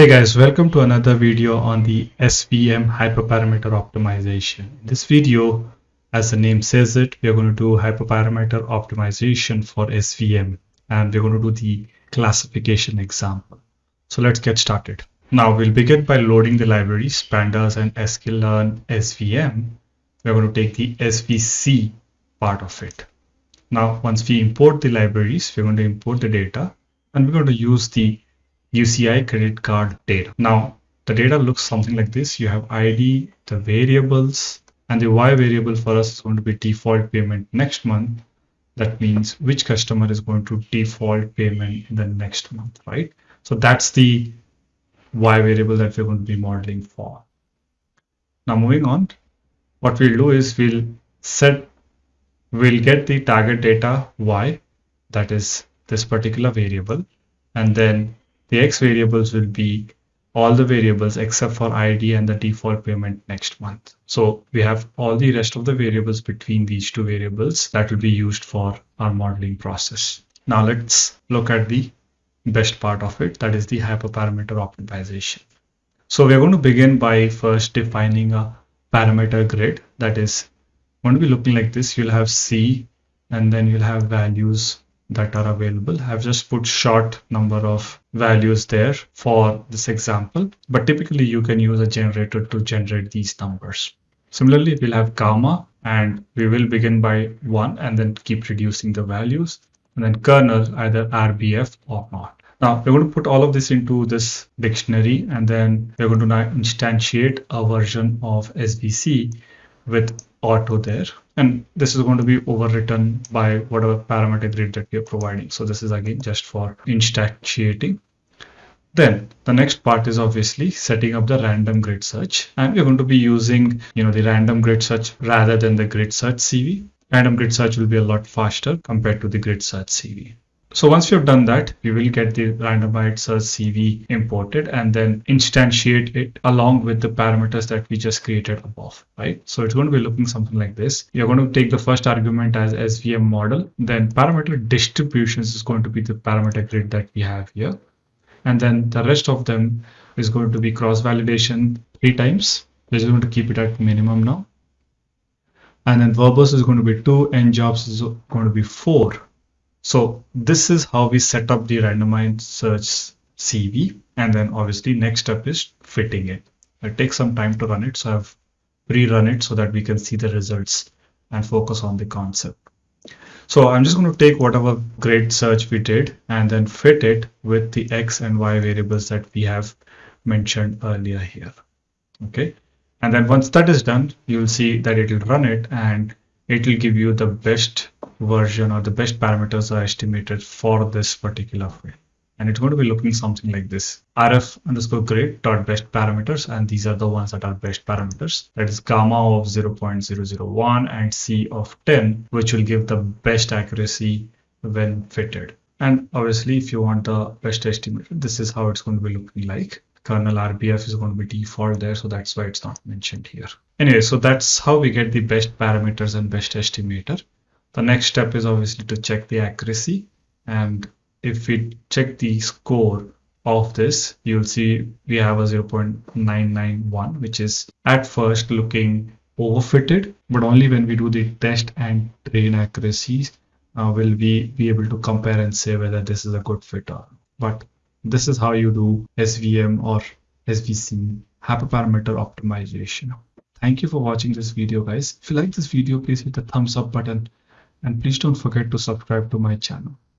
Hey guys, welcome to another video on the SVM hyperparameter optimization. In this video, as the name says it, we are going to do hyperparameter optimization for SVM and we're going to do the classification example. So let's get started. Now we'll begin by loading the libraries pandas and sklearn SVM. We're going to take the SVC part of it. Now once we import the libraries, we're going to import the data and we're going to use the UCI credit card data. Now, the data looks something like this. You have ID, the variables, and the Y variable for us is going to be default payment next month. That means which customer is going to default payment in the next month, right? So that's the Y variable that we're going to be modeling for. Now moving on, what we'll do is we'll set, we'll get the target data Y, that is this particular variable, and then the x variables will be all the variables except for ID and the default payment next month. So we have all the rest of the variables between these two variables that will be used for our modeling process. Now let's look at the best part of it, that is the hyperparameter optimization. So we're going to begin by first defining a parameter grid that is going to be looking like this. You'll have C and then you'll have values that are available. I've just put short number of values there for this example, but typically you can use a generator to generate these numbers. Similarly, we'll have gamma and we will begin by one and then keep reducing the values and then kernel either RBF or not. Now we're going to put all of this into this dictionary and then we're going to now instantiate a version of SVC with auto there and this is going to be overwritten by whatever parameter grid that we are providing. So this is again just for instantiating. Then the next part is obviously setting up the random grid search and we're going to be using you know the random grid search rather than the grid search CV. Random grid search will be a lot faster compared to the grid search CV. So once we've done that, we will get the randomized search CV imported and then instantiate it along with the parameters that we just created above, right? So it's going to be looking something like this. You're going to take the first argument as SVM model, then parameter distributions is going to be the parameter grid that we have here. And then the rest of them is going to be cross validation three times. We're just going to keep it at minimum now. And then verbose is going to be two, and jobs is going to be four so this is how we set up the randomized search CV. And then obviously next step is fitting it. It takes some time to run it. So I've rerun it so that we can see the results and focus on the concept. So I'm just going to take whatever grid search we did and then fit it with the X and Y variables that we have mentioned earlier here. Okay. And then once that is done, you'll see that it will run it and it will give you the best version or the best parameters are estimated for this particular field. And it's going to be looking something like this. RF underscore grid dot best parameters. And these are the ones that are best parameters. That is gamma of 0.001 and C of 10, which will give the best accuracy when fitted. And obviously, if you want the best estimate, this is how it's going to be looking like. Kernel RBF is going to be default there, so that's why it's not mentioned here. Anyway, so that's how we get the best parameters and best estimator. The next step is obviously to check the accuracy. And if we check the score of this, you'll see we have a 0.991, which is at first looking overfitted, but only when we do the test and train accuracies uh, will we be able to compare and say whether this is a good fit or but this is how you do SVM or SVC hyperparameter optimization. Thank you for watching this video guys. If you like this video, please hit the thumbs up button and please don't forget to subscribe to my channel.